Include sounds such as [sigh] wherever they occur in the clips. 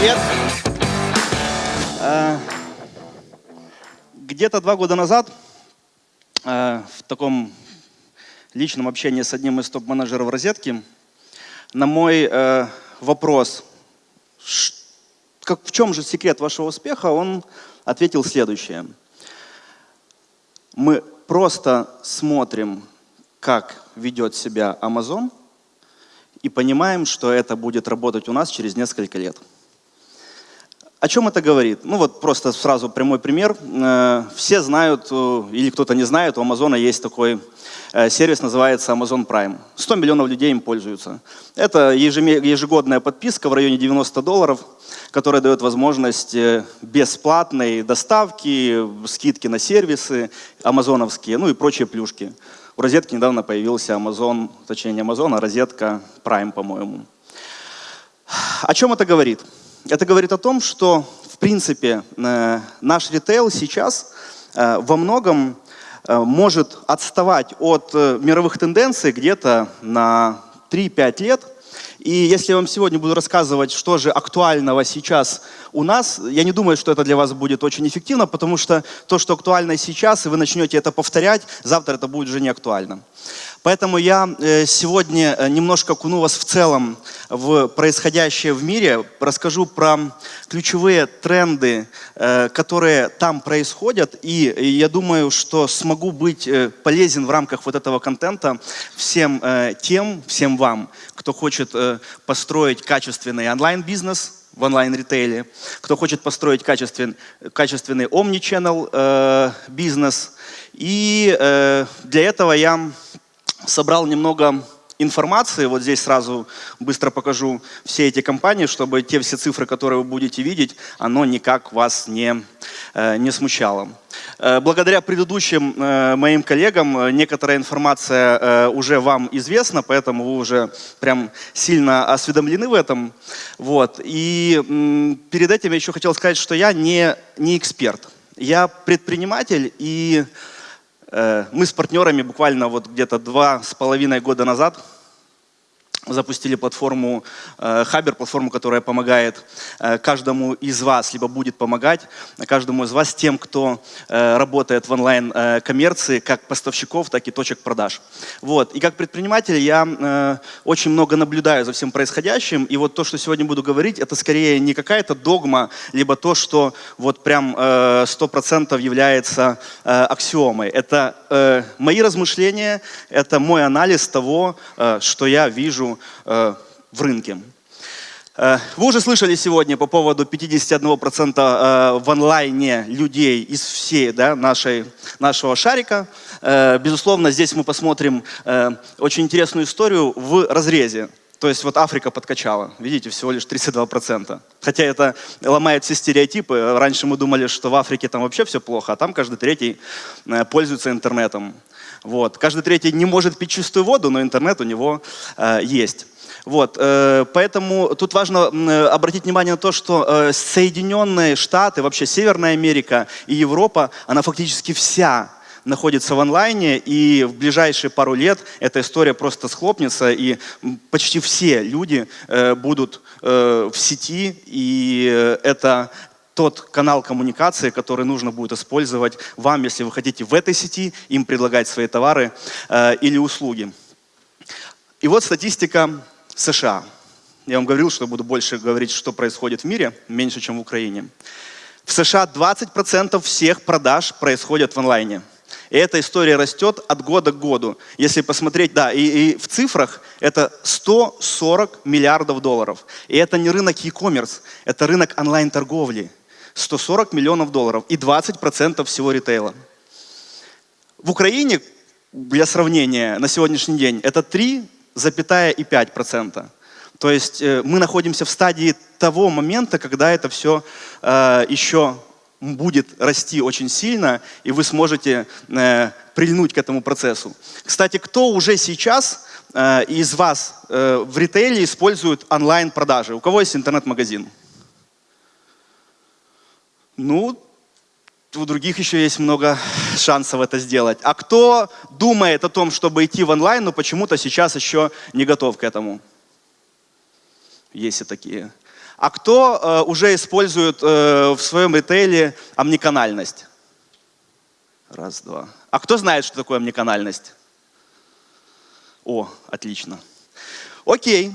Привет! Э, где-то два года назад э, в таком личном общении с одним из топ-менеджеров розетки на мой э, вопрос, как, в чем же секрет вашего успеха, он ответил следующее. Мы просто смотрим, как ведет себя Amazon, и понимаем, что это будет работать у нас через несколько лет. О чем это говорит? Ну вот просто сразу прямой пример. Э, все знают, э, или кто-то не знает, у Амазона есть такой э, сервис, называется Amazon Prime. 100 миллионов людей им пользуются. Это ежегодная подписка в районе 90 долларов, которая дает возможность бесплатной доставки, скидки на сервисы амазоновские, ну и прочие плюшки. У розетки недавно появился Amazon, точнее не Amazon, а розетка Prime, по-моему. О чем это говорит? Это говорит о том, что, в принципе, э, наш ритейл сейчас э, во многом э, может отставать от мировых тенденций где-то на 3-5 лет. И если я вам сегодня буду рассказывать, что же актуального сейчас у нас, я не думаю, что это для вас будет очень эффективно, потому что то, что актуально сейчас, и вы начнете это повторять, завтра это будет уже не актуально. Поэтому я э, сегодня э, немножко окуну вас в целом в происходящее в мире, расскажу про ключевые тренды, э, которые там происходят, и я думаю, что смогу быть полезен в рамках вот этого контента всем тем, всем вам, кто хочет построить качественный онлайн-бизнес, в онлайн-ритейле, кто хочет построить качественный, качественный omni-channel э, бизнес. И э, для этого я собрал немного информации. Вот здесь сразу быстро покажу все эти компании, чтобы те все цифры, которые вы будете видеть, оно никак вас не, э, не смущало. Э, благодаря предыдущим э, моим коллегам некоторая информация уже вам известна, поэтому вы уже прям сильно осведомлены в этом. Вот. И перед этим я еще хотел сказать, что я не, не эксперт. Я предприниматель и мы с партнерами буквально вот где-то два с половиной года назад запустили платформу Хабер, платформу, которая помогает э, каждому из вас, либо будет помогать каждому из вас тем, кто э, работает в онлайн-коммерции, э, как поставщиков, так и точек продаж. Вот. И как предприниматель я очень много наблюдаю за всем происходящим, и вот то, что сегодня буду говорить, это скорее не какая-то догма, либо то, что вот прям 100% является аксиомой. Это мои размышления, это мой анализ того, что я вижу Э, в рынке. Э, вы уже слышали сегодня по поводу 51% э, в онлайне людей из всей да, нашей, нашего шарика. Безусловно, здесь мы посмотрим очень интересную историю в разрезе. То есть вот Африка подкачала, видите, всего лишь 32%. Хотя это ломает все стереотипы. Раньше мы думали, что в Африке там вообще все плохо, а там каждый третий пользуется интернетом. Вот. Каждый третий не может пить чистую воду, но интернет у него э, есть. Вот, э, поэтому тут важно э, обратить внимание на то, что э, Соединенные Штаты, вообще Северная Америка и Европа, она фактически вся находится в онлайне, и в ближайшие пару лет эта история просто схлопнется, и почти все люди э, будут э, в сети, и э, это тот канал коммуникации, который нужно будет использовать вам, если вы хотите в этой сети им предлагать свои товары э, или услуги. И вот статистика США. Я вам говорил, что буду больше говорить, что происходит в мире, меньше, чем в Украине. В США 20% всех продаж происходят в онлайне. И эта история растет от года к году. Если посмотреть, да, и, и в цифрах это 140 миллиардов долларов. И это не рынок e-commerce, это рынок онлайн-торговли. 140 миллионов долларов и 20% всего ритейла. В Украине, для сравнения, на сегодняшний день это 3,5%. То есть э, мы находимся в стадии того момента, когда это все э, еще будет расти очень сильно, и вы сможете э, прильнуть к этому процессу. Кстати, кто уже сейчас э, из вас э, в ритейле использует онлайн-продажи? У кого есть интернет-магазин? Ну, у других еще есть много шансов это сделать. А кто думает о том, чтобы идти в онлайн, но почему-то сейчас еще не готов к этому? Есть и такие. А кто э, уже использует э, в своем ритейле омниканальность? Раз, два. А кто знает, что такое омниканальность? О, отлично. Окей.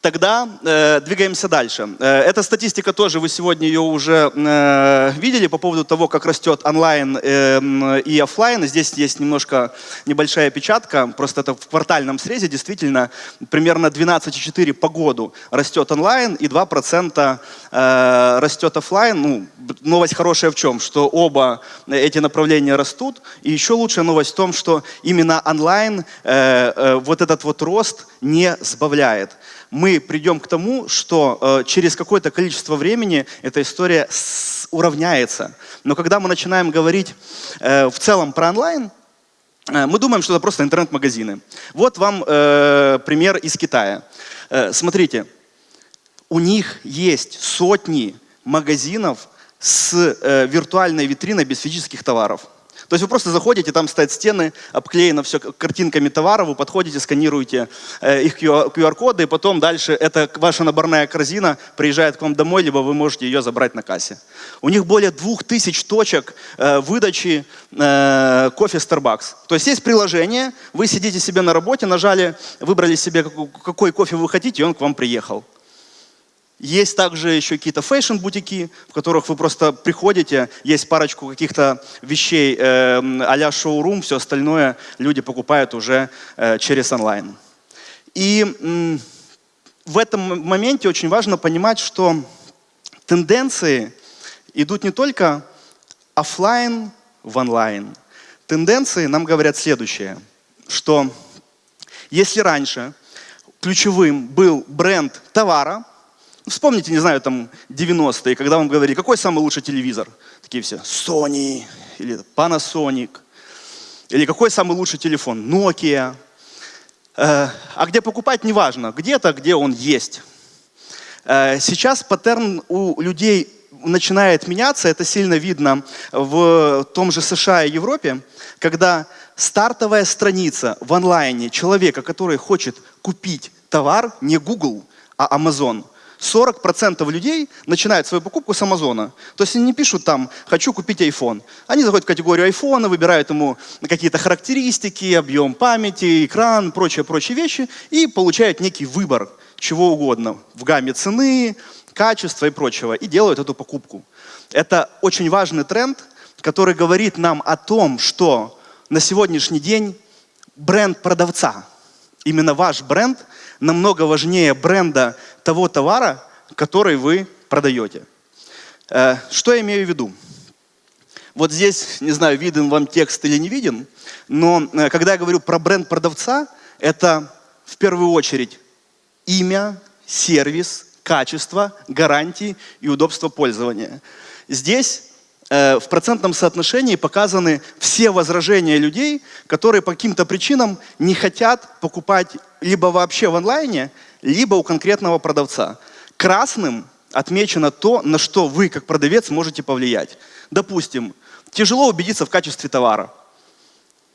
Тогда э, двигаемся дальше. Э, эта статистика тоже, вы сегодня ее уже э, видели по поводу того, как растет онлайн э, и офлайн. Здесь есть немножко небольшая печатка, просто это в квартальном срезе действительно примерно 12,4 по году растет онлайн и 2% э, растет офлайн. Ну, новость хорошая в чем? Что оба эти направления растут. И еще лучшая новость в том, что именно онлайн э, э, вот этот вот рост не сбавляет мы придем к тому, что э, через какое-то количество времени эта история уравняется. Но когда мы начинаем говорить э, в целом про онлайн, э, мы думаем, что это просто интернет-магазины. Вот вам э, пример из Китая. Э, смотрите, у них есть сотни магазинов с э, виртуальной витриной без физических товаров. То есть вы просто заходите, там стоят стены, обклеено все картинками товара, вы подходите, сканируете э, их QR-коды, и потом дальше эта ваша наборная корзина приезжает к вам домой, либо вы можете ее забрать на кассе. У них более двух тысяч точек э, выдачи э, кофе Starbucks. То есть есть приложение, вы сидите себе на работе, нажали, выбрали себе, какой кофе вы хотите, и он к вам приехал. Есть также еще какие-то fashion-бутики, в которых вы просто приходите, есть парочку каких-то вещей э, а-ля шоурум, все остальное люди покупают уже э, через онлайн. И э, в этом моменте очень важно понимать, что тенденции идут не только офлайн в онлайн. Тенденции нам говорят следующее, что если раньше ключевым был бренд товара, Вспомните, не знаю, там 90-е, когда вам говорили, какой самый лучший телевизор? Такие все, Sony или Panasonic. Или какой самый лучший телефон? Nokia. Э, а где покупать, неважно. Где-то, где он есть. Э, сейчас паттерн у людей начинает меняться. Это сильно видно в том же США и Европе, когда стартовая страница в онлайне человека, который хочет купить товар, не Google, а Amazon – 40% людей начинают свою покупку с Амазона. То есть они не пишут там «хочу купить iPhone». Они заходят в категорию iPhone, выбирают ему какие-то характеристики, объем памяти, экран, прочие-прочие вещи и получают некий выбор чего угодно в гамме цены, качества и прочего, и делают эту покупку. Это очень важный тренд, который говорит нам о том, что на сегодняшний день бренд продавца, именно ваш бренд – намного важнее бренда того товара, который вы продаете. Э, что я имею в виду? Вот здесь, не знаю, виден вам текст или не виден, но э, когда я говорю про бренд продавца, это в первую очередь имя, сервис, качество, гарантии и удобство пользования. Здесь Э, в процентном соотношении показаны все возражения людей, которые по каким-то причинам не хотят покупать либо вообще в онлайне, либо у конкретного продавца. Красным отмечено то, на что вы, как продавец, можете повлиять. Допустим, тяжело убедиться в качестве товара.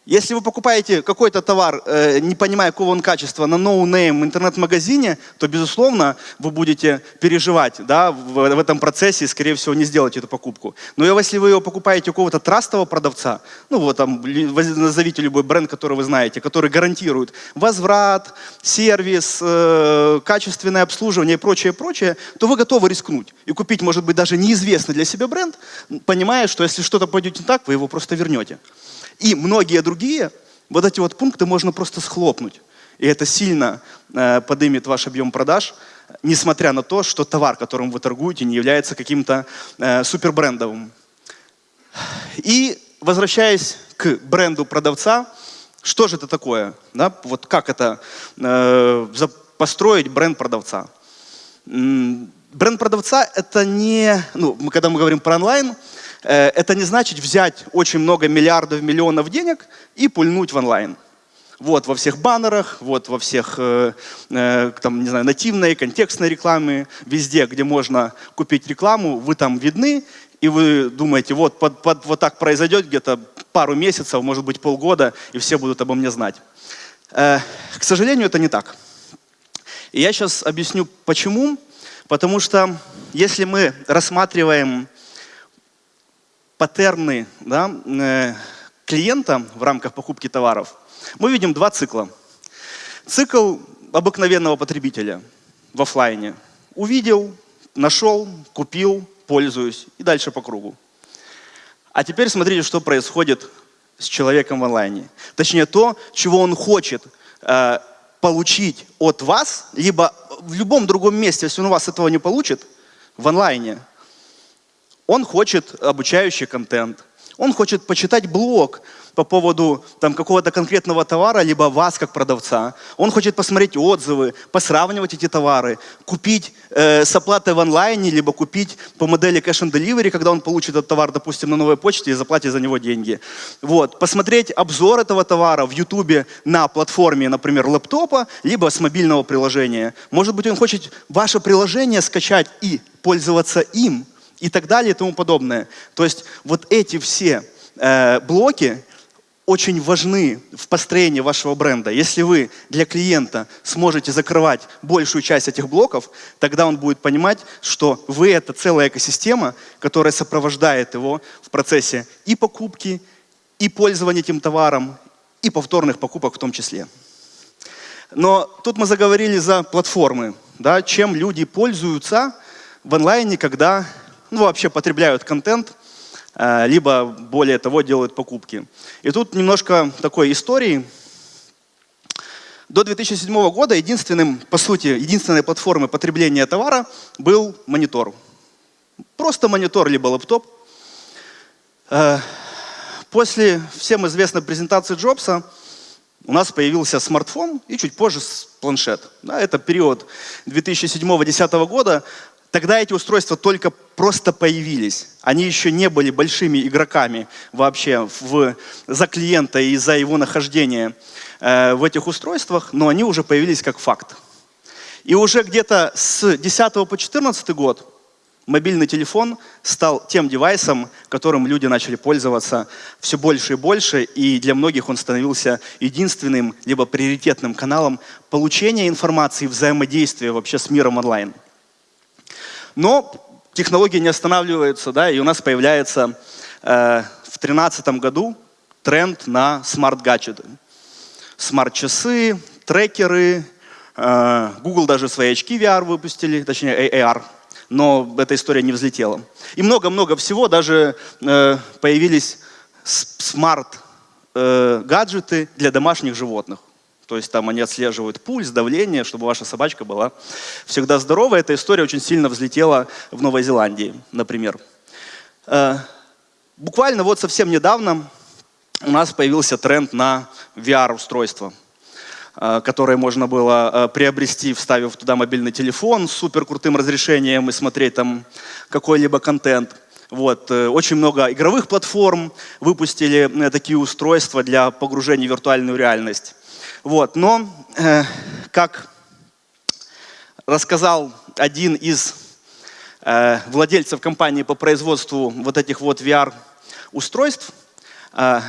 Если вы покупаете какой-то товар, э, не понимая, какого он качества, на no-name интернет-магазине, то, безусловно, вы будете переживать да, в, этом процессе и, скорее всего, не сделаете эту покупку. Но если вы его покупаете у какого-то трастового продавца, ну вот там, назовите любой бренд, который вы знаете, который гарантирует возврат, сервис, э, качественное обслуживание и прочее, прочее, то вы готовы рискнуть и купить, может быть, даже неизвестный для себя бренд, понимая, что если что-то пойдет не так, вы его просто вернете. И многие другие, вот эти вот пункты можно просто схлопнуть. И это сильно э, поднимет ваш объем продаж, несмотря на то, что товар, которым вы торгуете, не является каким-то э, супербрендовым. И возвращаясь к бренду продавца, что же это такое? Да? Вот как это э, построить бренд продавца? Бренд продавца это не, ну, когда мы говорим про онлайн, это не значит взять очень много миллиардов, миллионов денег и пульнуть в онлайн. Вот во всех баннерах, вот во всех, э, э, там, не знаю, нативной, контекстной рекламе, везде, где можно купить рекламу, вы там видны, и вы думаете, вот, под, под, вот так произойдет где-то пару месяцев, может быть полгода, и все будут обо мне знать. Э, к сожалению, это не так. И я сейчас объясню, почему. Потому что если мы рассматриваем паттерны да, э, клиента в рамках покупки товаров, мы видим два цикла. Цикл обыкновенного потребителя в офлайне. Увидел, нашел, купил, пользуюсь и дальше по кругу. А теперь смотрите, что происходит с человеком в онлайне. Точнее, то, чего он хочет э, получить от вас, либо в любом другом месте, если он у вас этого не получит, в онлайне. Он хочет обучающий контент, он хочет почитать блог, по поводу там, какого-то конкретного товара, либо вас как продавца. Он хочет посмотреть отзывы, посравнивать эти товары, купить э, с оплатой в онлайне, либо купить по модели cash and delivery, когда он получит этот товар, допустим, на новой почте и заплатит за него деньги. Вот. Посмотреть обзор этого товара в YouTube на платформе, например, лэптопа, либо с мобильного приложения. Может быть, он хочет ваше приложение скачать и пользоваться им, и так далее и тому подобное. То есть вот эти все э, блоки, очень важны в построении вашего бренда. Если вы для клиента сможете закрывать большую часть этих блоков, тогда он будет понимать, что вы – это целая экосистема, которая сопровождает его в процессе и покупки, и пользования этим товаром, и повторных покупок в том числе. Но тут мы заговорили за платформы, да, чем люди пользуются в онлайне, когда ну, вообще потребляют контент – Э, либо, более того, делают покупки. И тут немножко такой истории. До 2007 года единственным, по сути, единственной платформой потребления товара был монитор. Просто монитор, либо лэптоп. Э, после всем известной презентации Джобса у нас появился смартфон и чуть позже планшет. Да, это период 2007-2010 года. Тогда эти устройства только просто появились. Они еще не были большими игроками вообще в, за клиента и за его нахождение э, в этих устройствах, но они уже появились как факт. И уже где-то с 10 по 14 год мобильный телефон стал тем девайсом, которым люди начали пользоваться все больше и больше, и для многих он становился единственным либо приоритетным каналом получения информации, взаимодействия вообще с миром онлайн. Но технологии не останавливаются, да, и у нас появляется э, в 2013 году тренд на смарт-гаджеты. Смарт-часы, трекеры, э, Google даже свои очки VR выпустили, точнее AR, но эта история не взлетела. И много-много всего, даже э, появились смарт-гаджеты э, для домашних животных. То есть там они отслеживают пульс, давление, чтобы ваша собачка была всегда здорова. Эта история очень сильно взлетела в Новой Зеландии, например. Э, буквально вот совсем недавно у нас появился тренд на VR-устройство, э, которое можно было э, приобрести, вставив туда мобильный телефон с супер крутым разрешением и смотреть там какой-либо контент. Вот. Очень много игровых платформ выпустили такие устройства для погружения в виртуальную реальность. Вот. Но, э, как рассказал один из э, владельцев компании по производству вот этих вот VR-устройств, э,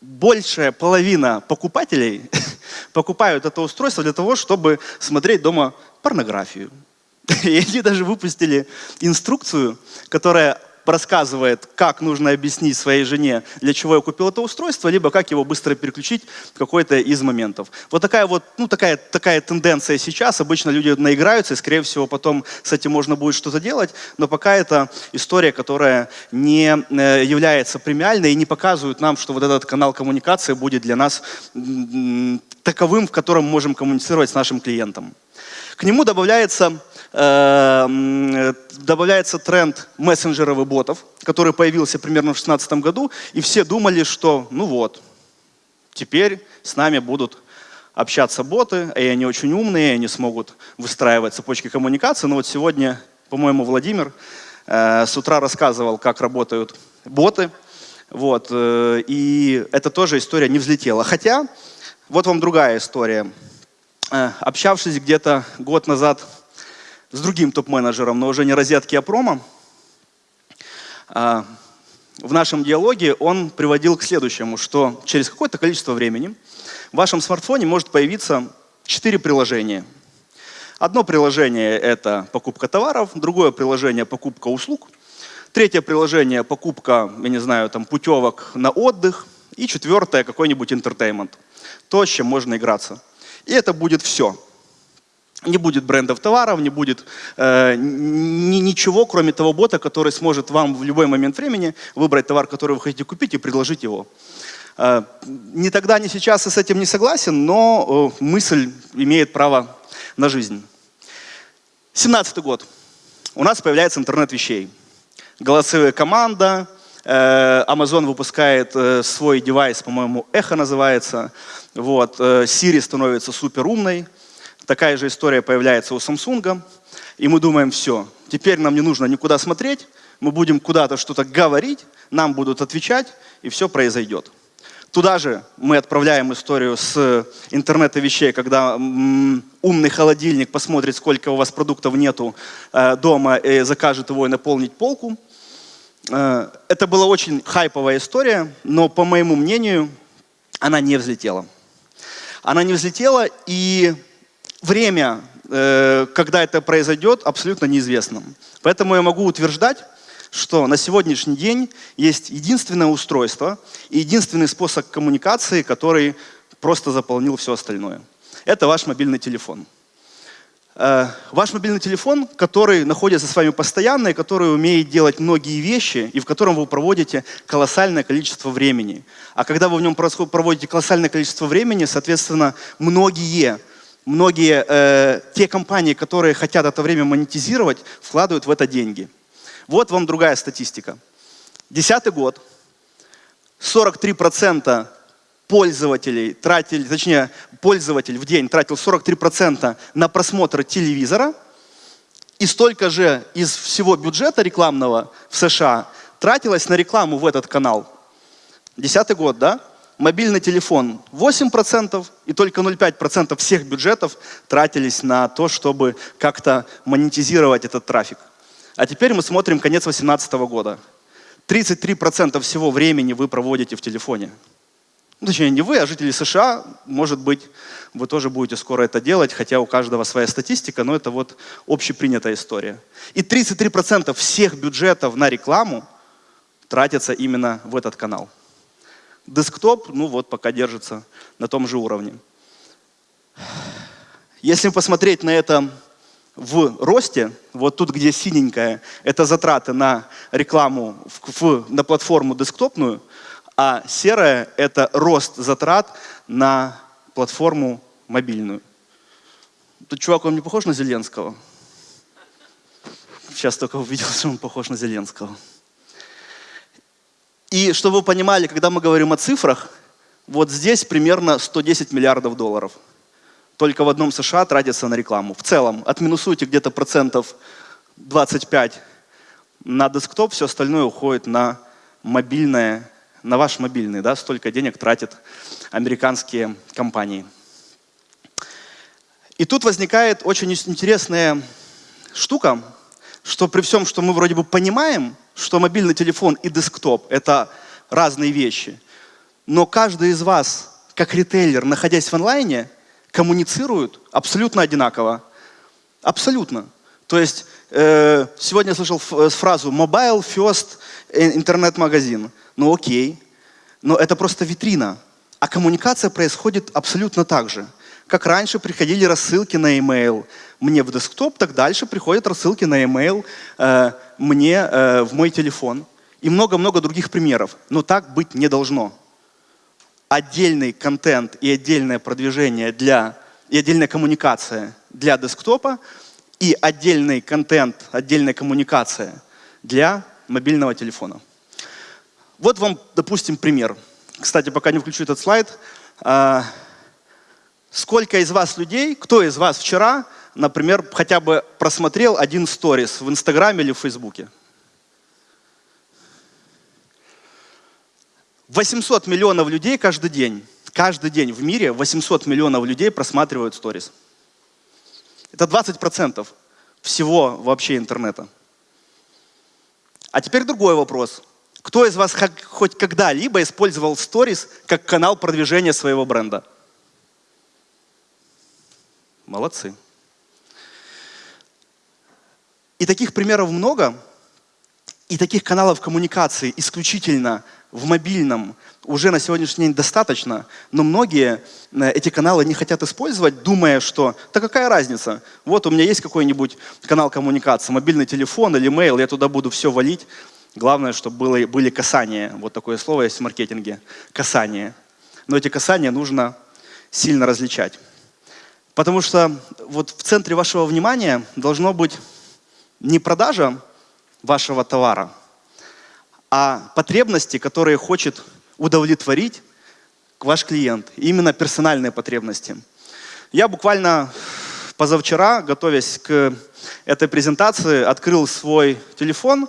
большая половина покупателей [laughs] покупают это устройство для того, чтобы смотреть дома порнографию. [laughs] И они даже выпустили инструкцию, которая рассказывает, как нужно объяснить своей жене, для чего я купил это устройство, либо как его быстро переключить в какой-то из моментов. Вот такая вот, ну такая, такая тенденция сейчас. Обычно люди наиграются, и скорее всего потом с этим можно будет что-то делать, но пока это история, которая не э, является премиальной и не показывает нам, что вот этот канал коммуникации будет для нас таковым, в котором мы можем коммуницировать с нашим клиентом. К нему добавляется Эм, добавляется тренд мессенджеров и ботов, который появился примерно в 2016 году, и все думали, что ну вот, теперь с нами будут общаться боты, и они очень умные, они смогут выстраивать цепочки коммуникации. Но вот сегодня, по-моему, Владимир э, с утра рассказывал, как работают боты. Вот, э, и это тоже история не взлетела. Хотя, вот вам другая история. Э, общавшись где-то год назад с другим топ-менеджером, но уже не розетки, а промо, а, в нашем диалоге он приводил к следующему, что через какое-то количество времени в вашем смартфоне может появиться четыре приложения. Одно приложение – это покупка товаров, другое приложение – покупка услуг, третье приложение – покупка, я не знаю, там, путевок на отдых, и четвертое – какой-нибудь интертеймент. То, с чем можно играться. И это будет все. Не будет брендов товаров, не будет э, ни, ничего, кроме того бота, который сможет вам в любой момент времени выбрать товар, который вы хотите купить, и предложить его. Э, ни тогда, ни сейчас я с этим не согласен, но э, мысль имеет право на жизнь. 17 год. У нас появляется интернет вещей. Голосовая команда, Amazon выпускает э, свой девайс, по-моему, Эхо называется. Вот. Э, Siri становится супер умной. Такая же история появляется у Samsung. И мы думаем, все, теперь нам не нужно никуда смотреть, мы будем куда-то что-то говорить, нам будут отвечать, и все произойдет. Туда же мы отправляем историю с интернета вещей, когда умный холодильник посмотрит, сколько у вас продуктов нету э, дома, и закажет его и наполнить полку. Э, это была очень хайповая история, но, по моему мнению, она не взлетела. Она не взлетела, и время, э, когда это произойдет, абсолютно неизвестно. Поэтому я могу утверждать, что на сегодняшний день есть единственное устройство и единственный способ коммуникации, который просто заполнил все остальное. Это ваш мобильный телефон. Э, ваш мобильный телефон, который находится с вами постоянно и который умеет делать многие вещи, и в котором вы проводите колоссальное количество времени. А когда вы в нем проводите колоссальное количество времени, соответственно, многие, многие э, те компании, которые хотят это время монетизировать, вкладывают в это деньги. Вот вам другая статистика. Десятый год. 43% пользователей тратили, точнее, пользователь в день тратил 43% на просмотр телевизора, и столько же из всего бюджета рекламного в США тратилось на рекламу в этот канал. Десятый год, да? Мобильный телефон 8%, и только 0,5% всех бюджетов тратились на то, чтобы как-то монетизировать этот трафик. А теперь мы смотрим конец 2018 года. 33% всего времени вы проводите в телефоне. Ну, точнее, не вы, а жители США, может быть, вы тоже будете скоро это делать, хотя у каждого своя статистика, но это вот общепринятая история. И 33% всех бюджетов на рекламу тратятся именно в этот канал. Десктоп, ну вот, пока держится на том же уровне. Если посмотреть на это в росте, вот тут, где синенькая, это затраты на рекламу в, в, на платформу десктопную, а серая – это рост затрат на платформу мобильную. Тут чувак, он не похож на Зеленского? Сейчас только увидел, [laughs] что он похож на Зеленского. И чтобы вы понимали, когда мы говорим о цифрах, вот здесь примерно 110 миллиардов долларов – только в одном США тратится на рекламу. В целом, отминусуйте где-то процентов 25 на десктоп, все остальное уходит на мобильное, на ваш мобильный, да, столько денег тратят американские компании. И тут возникает очень интересная штука, что при всем, что мы вроде бы понимаем, что мобильный телефон и десктоп – это разные вещи, но каждый из вас, как ритейлер, находясь в онлайне, коммуницируют абсолютно одинаково. Абсолютно. То есть сегодня я слышал э, фразу «mobile first интернет-магазин». Ну окей, но это просто витрина. А коммуникация происходит абсолютно так же. Как раньше приходили рассылки на e-mail мне в десктоп, так дальше приходят рассылки на e-mail э, мне э, в мой телефон. И много-много других примеров. Но так быть не должно отдельный контент и отдельное продвижение для, и отдельная коммуникация для десктопа и отдельный контент, отдельная коммуникация для мобильного телефона. Вот вам, допустим, пример. Кстати, пока не включу этот слайд. А, сколько из вас людей, кто из вас вчера, например, хотя бы просмотрел один сторис в Инстаграме или в Фейсбуке? 800 миллионов людей каждый день, каждый день в мире 800 миллионов людей просматривают сторис. Это 20% всего вообще интернета. А теперь другой вопрос. Кто из вас хоть когда-либо использовал сторис как канал продвижения своего бренда? Молодцы. И таких примеров много, и таких каналов коммуникации исключительно в мобильном уже на сегодняшний день достаточно, но многие э, эти каналы не хотят использовать, думая, что да какая разница, вот у меня есть какой-нибудь канал коммуникации, мобильный телефон или mail, я туда буду все валить. Главное, чтобы было, были касания, вот такое слово есть в маркетинге, касания. Но эти касания нужно сильно различать. Потому что вот в центре вашего внимания должно быть не продажа вашего товара, а потребности, которые хочет удовлетворить ваш клиент. Именно персональные потребности. Я буквально позавчера, готовясь к этой презентации, открыл свой телефон,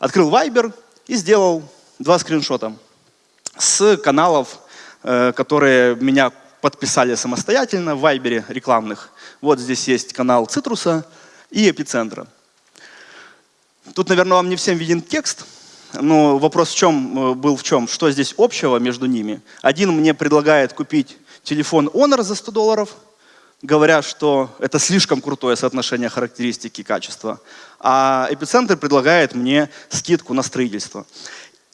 открыл Viber и сделал два скриншота с каналов, э, которые меня подписали самостоятельно в Viber рекламных. Вот здесь есть канал Цитруса и Эпицентра. Тут, наверное, вам не всем виден текст, но вопрос в чем э, был в чем? Что здесь общего между ними? Один мне предлагает купить телефон Honor за 100 долларов, говоря, что это слишком крутое соотношение характеристики и качества. А Эпицентр предлагает мне скидку на строительство.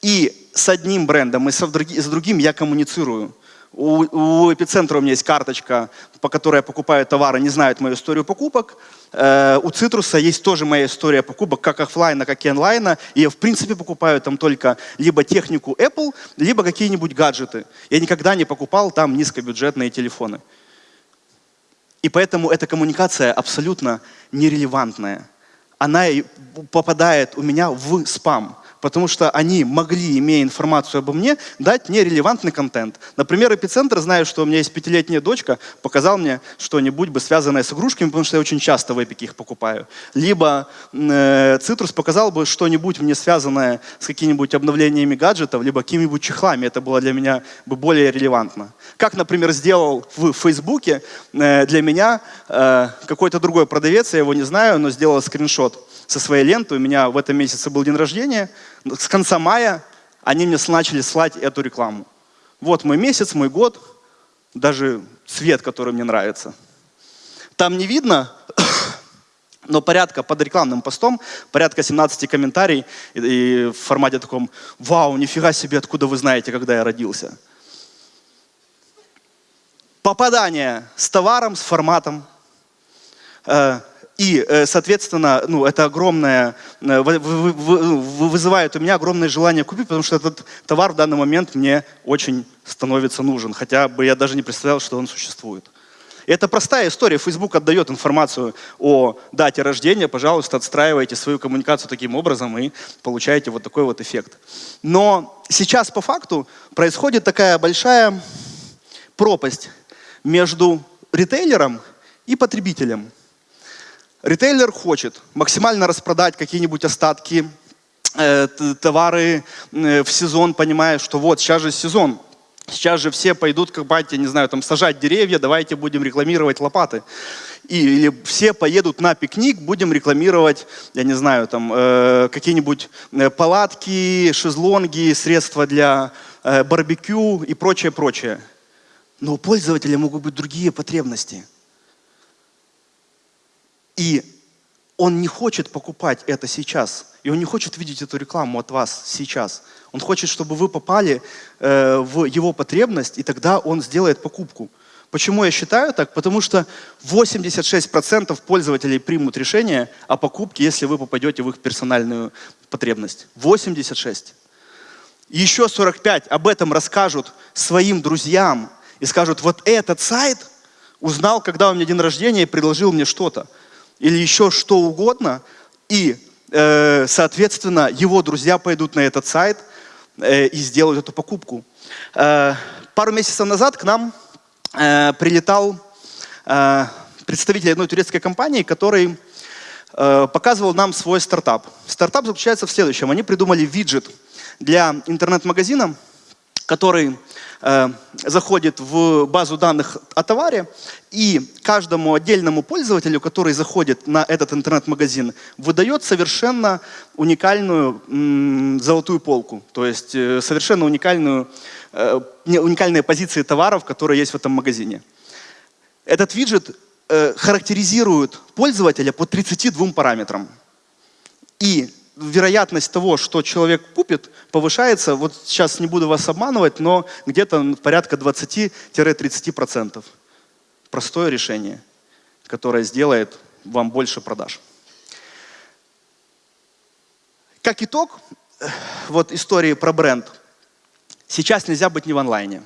И с одним брендом и с другим я коммуницирую. У, у эпицентра у меня есть карточка, по которой я покупаю товары, не знают мою историю покупок. Э, у Цитруса есть тоже моя история покупок, как офлайна, как и онлайна. И я, в принципе, покупаю там только либо технику Apple, либо какие-нибудь гаджеты. Я никогда не покупал там низкобюджетные телефоны. И поэтому эта коммуникация абсолютно нерелевантная. Она попадает у меня в спам потому что они могли, имея информацию обо мне, дать нерелевантный контент. Например, Эпицентр, зная, что у меня есть пятилетняя дочка, показал мне что-нибудь бы связанное с игрушками, потому что я очень часто в Эпике их покупаю. Либо э, Цитрус показал бы что-нибудь мне связанное с какими-нибудь обновлениями гаджетов, либо какими-нибудь чехлами. Это было для меня бы более релевантно. Как, например, сделал в Фейсбуке э, для меня э, какой-то другой продавец, я его не знаю, но сделал скриншот со своей ленты. У меня в этом месяце был день рождения. С конца мая они мне начали слать эту рекламу. Вот мой месяц, мой год, даже цвет, который мне нравится. Там не видно, [coughs] но порядка под рекламным постом, порядка 17 комментариев и, и в формате таком «Вау, нифига себе, откуда вы знаете, когда я родился?» Попадание с товаром, с форматом, э, и, э, соответственно, ну, это огромное, э, вызывает у меня огромное желание купить, потому что этот товар в данный момент мне очень становится нужен, хотя бы я даже не представлял, что он существует. Это простая история. Facebook отдает информацию о дате рождения. Пожалуйста, отстраивайте свою коммуникацию таким образом и получаете вот такой вот эффект. Но сейчас по факту происходит такая большая пропасть между ритейлером и потребителем. Ритейлер хочет максимально распродать какие-нибудь остатки, э, товары э, в сезон, понимая, что вот сейчас же сезон, сейчас же все пойдут, как батя, не знаю, там сажать деревья, давайте будем рекламировать лопаты. И, или все поедут на пикник, будем рекламировать, я не знаю, там э, какие-нибудь э, палатки, шезлонги, средства для э, барбекю и прочее, прочее. Но у пользователя могут быть другие потребности – и он не хочет покупать это сейчас. И он не хочет видеть эту рекламу от вас сейчас. Он хочет, чтобы вы попали э, в его потребность, и тогда он сделает покупку. Почему я считаю так? Потому что 86% пользователей примут решение о покупке, если вы попадете в их персональную потребность. 86. Еще 45 об этом расскажут своим друзьям и скажут, вот этот сайт узнал, когда у меня день рождения и предложил мне что-то или еще что угодно, и, э, соответственно, его друзья пойдут на этот сайт э, и сделают эту покупку. Э, пару месяцев назад к нам прилетал представитель одной турецкой компании, который показывал нам свой стартап. Стартап заключается в следующем. Они придумали виджет для интернет-магазина, который Э, заходит в базу данных о товаре, и каждому отдельному пользователю, который заходит на этот интернет-магазин, выдает совершенно уникальную золотую полку, то есть э, совершенно уникальную, э, уникальные позиции товаров, которые есть в этом магазине. Этот виджет характеризирует пользователя по 32 параметрам. И вероятность того, что человек купит, повышается, вот сейчас не буду вас обманывать, но где-то порядка 20-30%. Простое решение, которое сделает вам больше продаж. Как итог, вот истории про бренд. Сейчас нельзя быть не в онлайне.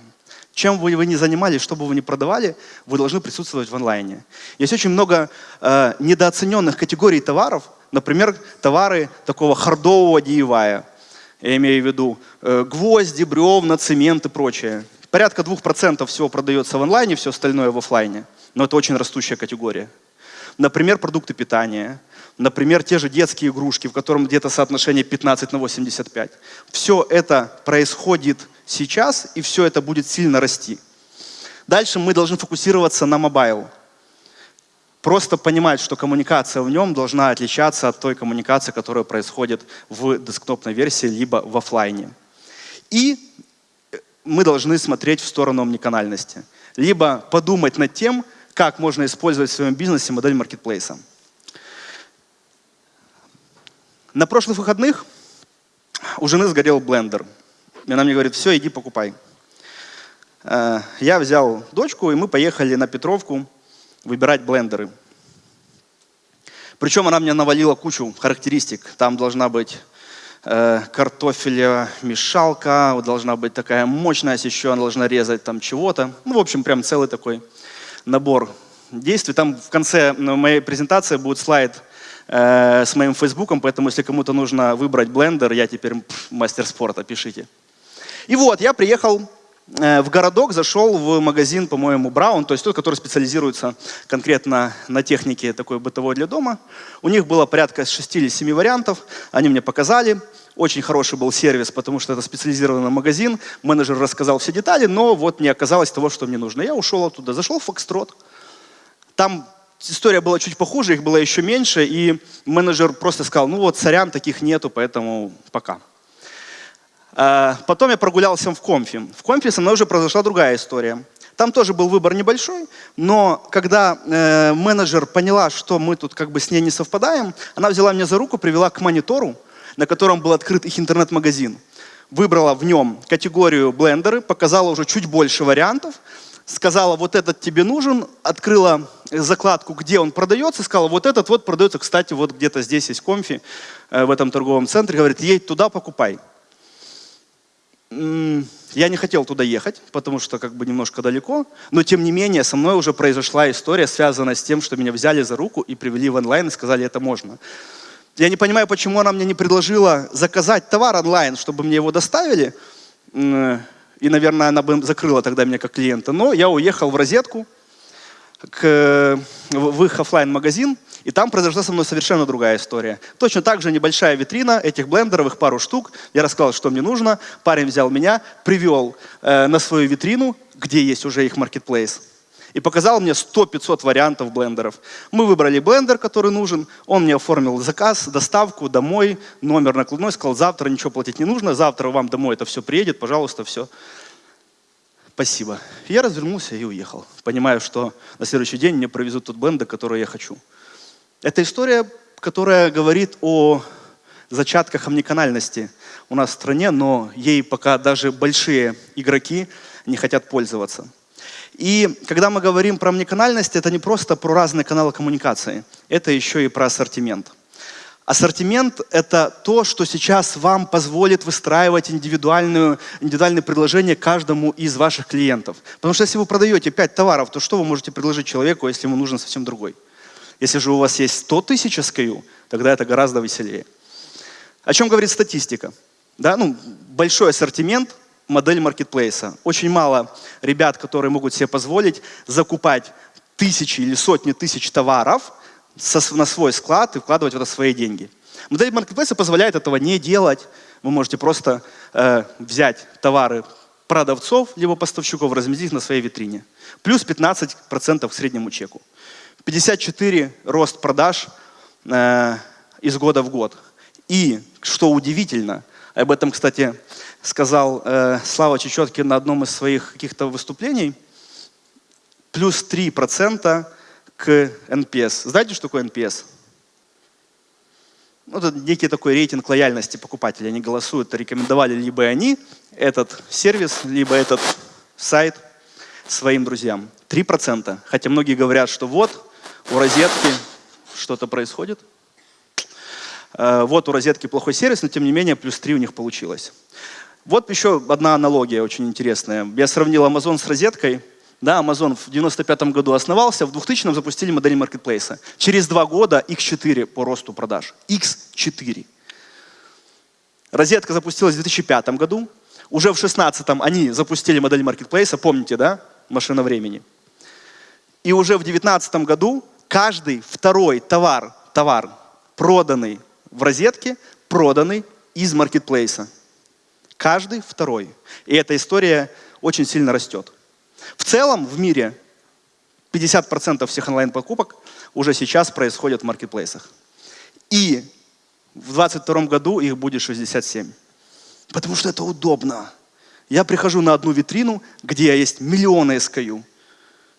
Чем бы вы ни занимались, что бы вы ни продавали, вы должны присутствовать в онлайне. Есть очень много э, недооцененных категорий товаров, например, товары такого хардового DIY. Я имею в виду э, гвозди, бревна, цемент и прочее. Порядка 2% всего продается в онлайне, все остальное в офлайне. Но это очень растущая категория. Например, продукты питания. Например, те же детские игрушки, в котором где-то соотношение 15 на 85. Все это происходит сейчас, и все это будет сильно расти. Дальше мы должны фокусироваться на мобайл. Просто понимать, что коммуникация в нем должна отличаться от той коммуникации, которая происходит в десктопной версии, либо в офлайне. И мы должны смотреть в сторону омниканальности. Либо подумать над тем, как можно использовать в своем бизнесе модель маркетплейса. На прошлых выходных у жены сгорел блендер. И она мне говорит, все, иди покупай. Э, я взял дочку, и мы поехали на Петровку выбирать блендеры. Причем она мне навалила кучу характеристик. Там должна быть э, картофеля мешалка, должна быть такая мощность, еще она должна резать там чего-то. Ну, в общем, прям целый такой набор действий. Там в конце моей презентации будет слайд э, с моим фейсбуком, поэтому если кому-то нужно выбрать блендер, я теперь мастер спорта, пишите. И вот, я приехал э, в городок, зашел в магазин, по-моему, Браун, то есть тот, который специализируется конкретно на технике такой бытовой для дома. У них было порядка 6 или 7 вариантов, они мне показали. Очень хороший был сервис, потому что это специализированный магазин. Менеджер рассказал все детали, но вот не оказалось того, что мне нужно. Я ушел оттуда, зашел в Фокстрот. Там история была чуть похуже, их было еще меньше, и менеджер просто сказал, ну вот, сорян, таких нету, поэтому пока. А, потом я прогулялся в Комфи. В Комфи со мной уже произошла другая история. Там тоже был выбор небольшой, но когда э, менеджер поняла, что мы тут как бы с ней не совпадаем, она взяла меня за руку, привела к монитору, на котором был открыт их интернет-магазин. Выбрала в нем категорию блендеры, показала уже чуть больше вариантов, сказала, вот этот тебе нужен, открыла закладку, где он продается, сказала, вот этот вот продается, кстати, вот где-то здесь есть комфи, э, в этом торговом центре, говорит, едь туда, покупай. Я не хотел туда ехать, потому что как бы немножко далеко, но тем не менее со мной уже произошла история, связанная с тем, что меня взяли за руку и привели в онлайн и сказали, это можно. Я не понимаю, почему она мне не предложила заказать товар онлайн, чтобы мне его доставили, и, наверное, она бы закрыла тогда меня как клиента. Но я уехал в розетку, к, в их офлайн магазин и там произошла со мной совершенно другая история. Точно так же небольшая витрина этих блендеров, их пару штук. Я рассказал, что мне нужно. Парень взял меня, привел э, на свою витрину, где есть уже их маркетплейс, и показал мне 100-500 вариантов блендеров. Мы выбрали блендер, который нужен, он мне оформил заказ, доставку домой, номер накладной, сказал, завтра ничего платить не нужно, завтра вам домой это все приедет, пожалуйста, все. Спасибо. Я развернулся и уехал, понимая, что на следующий день мне провезут тот блендер, который я хочу. Это история, которая говорит о зачатках омниканальности у нас в стране, но ей пока даже большие игроки не хотят пользоваться. И когда мы говорим про омниканальность, это не просто про разные каналы коммуникации, это еще и про ассортимент. Ассортимент – это то, что сейчас вам позволит выстраивать индивидуальную, индивидуальное предложение каждому из ваших клиентов. Потому что если вы продаете 5 товаров, то что вы можете предложить человеку, если ему нужен совсем другой? Если же у вас есть 100 тысяч SKU, тогда это гораздо веселее. О чем говорит статистика? Да, ну, большой ассортимент, модель маркетплейса. Очень мало ребят, которые могут себе позволить закупать тысячи или сотни тысяч товаров на свой склад и вкладывать в это свои деньги. Модель маркетплейса позволяет этого не делать. Вы можете просто э, взять товары продавцов, либо поставщиков, разместить на своей витрине. Плюс 15% к среднему чеку. 54 рост продаж э, из года в год. И, что удивительно, об этом, кстати, сказал э, Слава Чечеткин на одном из своих каких-то выступлений, плюс 3% к NPS. Знаете, что такое NPS? ну, это некий такой рейтинг лояльности покупателей. Они голосуют, рекомендовали либо они этот сервис, либо этот сайт своим друзьям. 3%. Хотя многие говорят, что вот у розетки что-то происходит. Э, вот у розетки плохой сервис, но тем не менее плюс 3 у них получилось. Вот еще одна аналогия очень интересная. Я сравнил Amazon с розеткой. Да, Amazon в 95 году основался, в 2000 запустили модель маркетплейса. Через два года X4 по росту продаж. X4. Розетка запустилась в 2005 году. Уже в 2016 они запустили модель маркетплейса, помните, да? Машина времени. И уже в 2019 году каждый второй товар, товар, проданный в розетке, проданный из маркетплейса. Каждый второй. И эта история очень сильно растет. В целом в мире 50% всех онлайн-покупок уже сейчас происходят в маркетплейсах. И в 2022 году их будет 67. Потому что это удобно. Я прихожу на одну витрину, где есть миллионы SKU.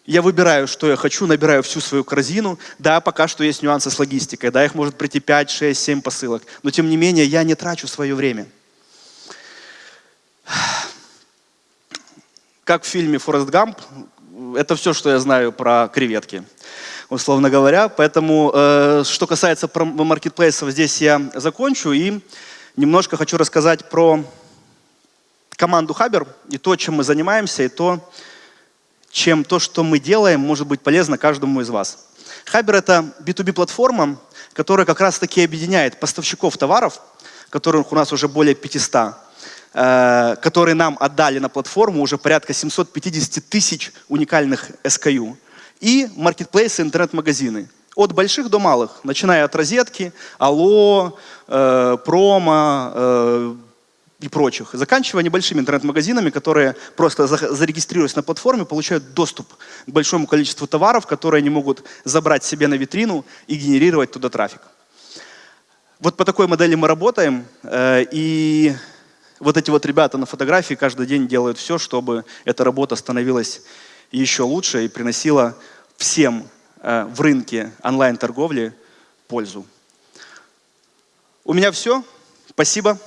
Я выбираю, что я хочу, набираю всю свою корзину. Да, пока что есть нюансы с логистикой. Да, их может прийти 5, 6, 7 посылок. Но тем не менее, я не трачу свое время. как в фильме «Форест Гамп», это все, что я знаю про креветки, условно говоря. Поэтому, э, что касается маркетплейсов, здесь я закончу и немножко хочу рассказать про команду Хабер и то, чем мы занимаемся, и то, чем то, что мы делаем, может быть полезно каждому из вас. Хабер — это B2B-платформа, которая как раз-таки объединяет поставщиков товаров, которых у нас уже более 500, Э, которые нам отдали на платформу, уже порядка 750 тысяч уникальных SKU, и маркетплейсы, интернет-магазины. От больших до малых, начиная от розетки, Алло, э, Промо э, и прочих, заканчивая небольшими интернет-магазинами, которые просто зарегистрируясь на платформе, получают доступ к большому количеству товаров, которые они могут забрать себе на витрину и генерировать туда трафик. Вот по такой модели мы работаем, э, и вот эти вот ребята на фотографии каждый день делают все, чтобы эта работа становилась еще лучше и приносила всем э, в рынке онлайн-торговли пользу. У меня все. Спасибо.